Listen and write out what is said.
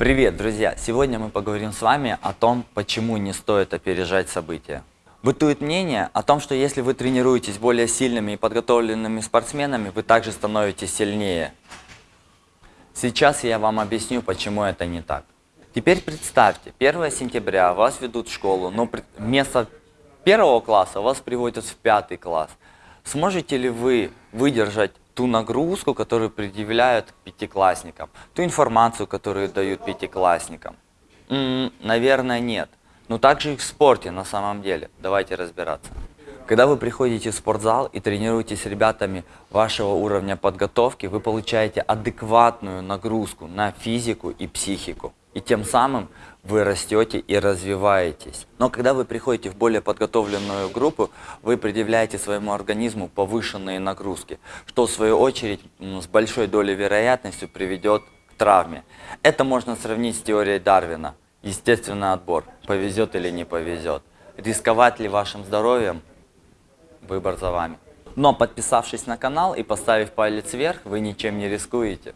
Привет, друзья! Сегодня мы поговорим с вами о том, почему не стоит опережать события. Бытует мнение о том, что если вы тренируетесь более сильными и подготовленными спортсменами, вы также становитесь сильнее. Сейчас я вам объясню, почему это не так. Теперь представьте, 1 сентября вас ведут в школу, но вместо первого класса вас приводят в пятый класс. Сможете ли вы выдержать ту нагрузку, которую предъявляют пятиклассникам, ту информацию, которую дают пятиклассникам? М -м, наверное, нет. Но также и в спорте на самом деле. Давайте разбираться. Когда вы приходите в спортзал и тренируетесь с ребятами вашего уровня подготовки, вы получаете адекватную нагрузку на физику и психику. И тем самым вы растете и развиваетесь. Но когда вы приходите в более подготовленную группу, вы предъявляете своему организму повышенные нагрузки, что в свою очередь с большой долей вероятности приведет к травме. Это можно сравнить с теорией Дарвина. Естественный отбор. Повезет или не повезет. Рисковать ли вашим здоровьем? Выбор за вами. Но подписавшись на канал и поставив палец вверх, вы ничем не рискуете.